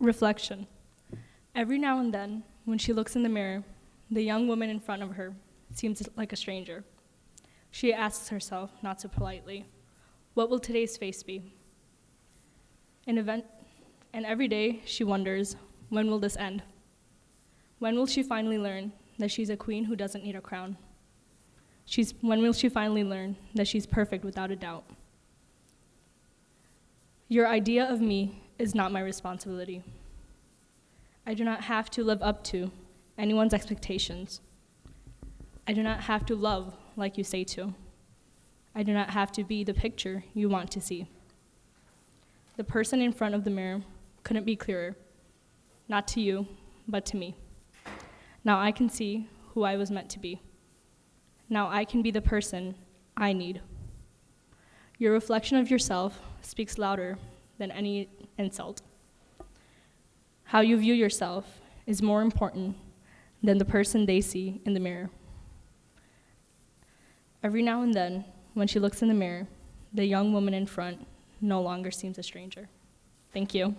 Reflection. Every now and then, when she looks in the mirror, the young woman in front of her seems like a stranger. She asks herself, not so politely, what will today's face be? An event, and every day she wonders, when will this end? When will she finally learn that she's a queen who doesn't need a crown? She's, when will she finally learn that she's perfect without a doubt? Your idea of me is not my responsibility. I do not have to live up to anyone's expectations. I do not have to love like you say to. I do not have to be the picture you want to see. The person in front of the mirror couldn't be clearer, not to you, but to me. Now I can see who I was meant to be. Now I can be the person I need. Your reflection of yourself speaks louder than any insult. How you view yourself is more important than the person they see in the mirror. Every now and then, when she looks in the mirror, the young woman in front no longer seems a stranger. Thank you.